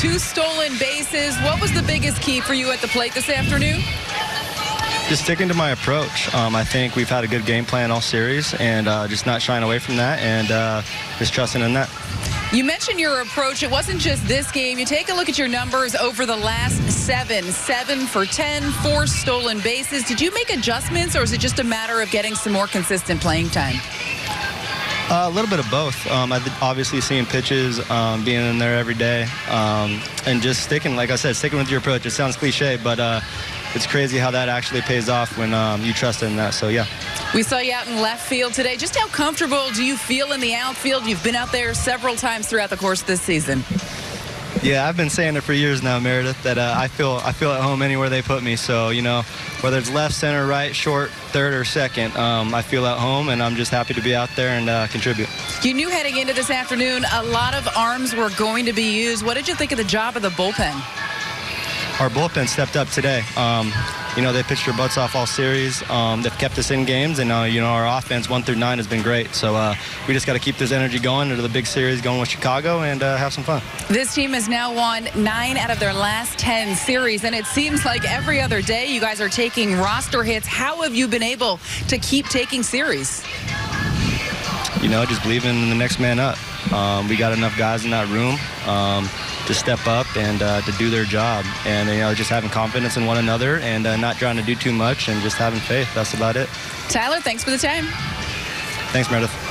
two stolen bases. What was the biggest key for you at the plate this afternoon? Just sticking to my approach. Um, I think we've had a good game plan all series, and uh, just not shying away from that, and uh, just trusting in that. You mentioned your approach. It wasn't just this game. You take a look at your numbers over the last seven. Seven for 10, four stolen bases. Did you make adjustments, or is it just a matter of getting some more consistent playing time? Uh, a little bit of both. Um, obviously seeing pitches, um, being in there every day, um, and just sticking, like I said, sticking with your approach. It sounds cliche, but uh, it's crazy how that actually pays off when um, you trust in that. So, yeah. We saw you out in left field today. Just how comfortable do you feel in the outfield? You've been out there several times throughout the course of this season. Yeah, I've been saying it for years now, Meredith, that uh, I feel I feel at home anywhere they put me. So you know, whether it's left, center, right, short, third, or second, um, I feel at home, and I'm just happy to be out there and uh, contribute. You knew heading into this afternoon, a lot of arms were going to be used. What did you think of the job of the bullpen? Our bullpen stepped up today. Um, you know, they pitched their butts off all series. Um, they've kept us in games, and uh, you know our offense one through nine has been great. So uh, we just got to keep this energy going into the big series going with Chicago and uh, have some fun. This team has now won nine out of their last ten series, and it seems like every other day you guys are taking roster hits. How have you been able to keep taking series? You know, just believing in the next man up. Um, we got enough guys in that room. Um, to step up and uh, to do their job. And, you know, just having confidence in one another and uh, not trying to do too much and just having faith. That's about it. Tyler, thanks for the time. Thanks, Meredith.